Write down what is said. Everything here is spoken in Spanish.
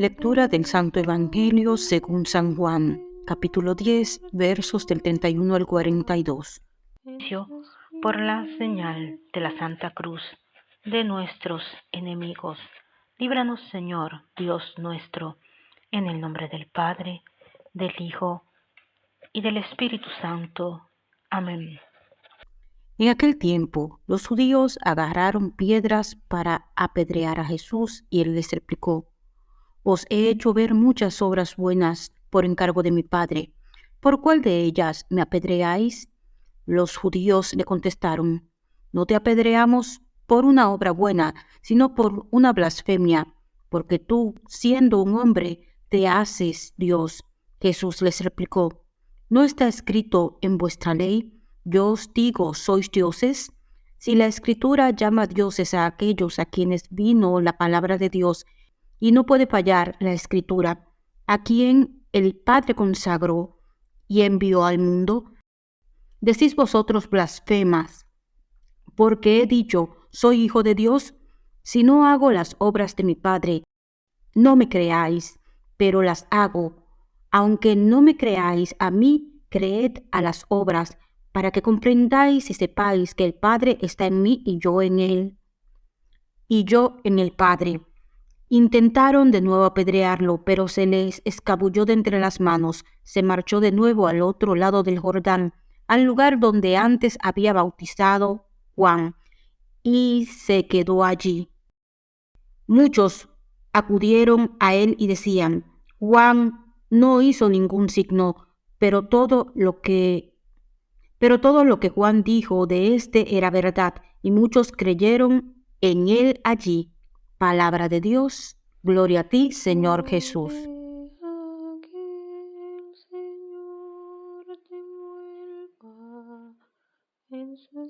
Lectura del Santo Evangelio según San Juan, capítulo 10, versos del 31 al 42. Por la señal de la Santa Cruz de nuestros enemigos, líbranos Señor, Dios nuestro, en el nombre del Padre, del Hijo y del Espíritu Santo. Amén. En aquel tiempo, los judíos agarraron piedras para apedrear a Jesús y él les replicó, Os he hecho ver muchas obras buenas por encargo de mi Padre. ¿Por cuál de ellas me apedreáis? Los judíos le contestaron, No te apedreamos por una obra buena, sino por una blasfemia, porque tú, siendo un hombre, te haces Dios. Jesús les replicó, ¿no está escrito en vuestra ley? Yo os digo, ¿sois dioses? Si la escritura llama dioses a aquellos a quienes vino la palabra de Dios, y no puede fallar la escritura, a quien el Padre consagró y envió al mundo, decís vosotros blasfemas, porque he dicho, soy hijo de Dios, si no hago las obras de mi Padre, no me creáis, pero las hago. Aunque no me creáis a mí, creed a las obras, para que comprendáis y sepáis que el Padre está en mí y yo en él, y yo en el Padre. Intentaron de nuevo apedrearlo, pero se les escabulló de entre las manos, se marchó de nuevo al otro lado del Jordán, al lugar donde antes había bautizado Juan, y se quedó allí. Muchos acudieron a él y decían, Juan no hizo ningún signo, pero todo lo que pero todo lo que Juan dijo de éste era verdad, y muchos creyeron en él allí. Palabra de Dios, gloria a ti, Señor Jesús. En su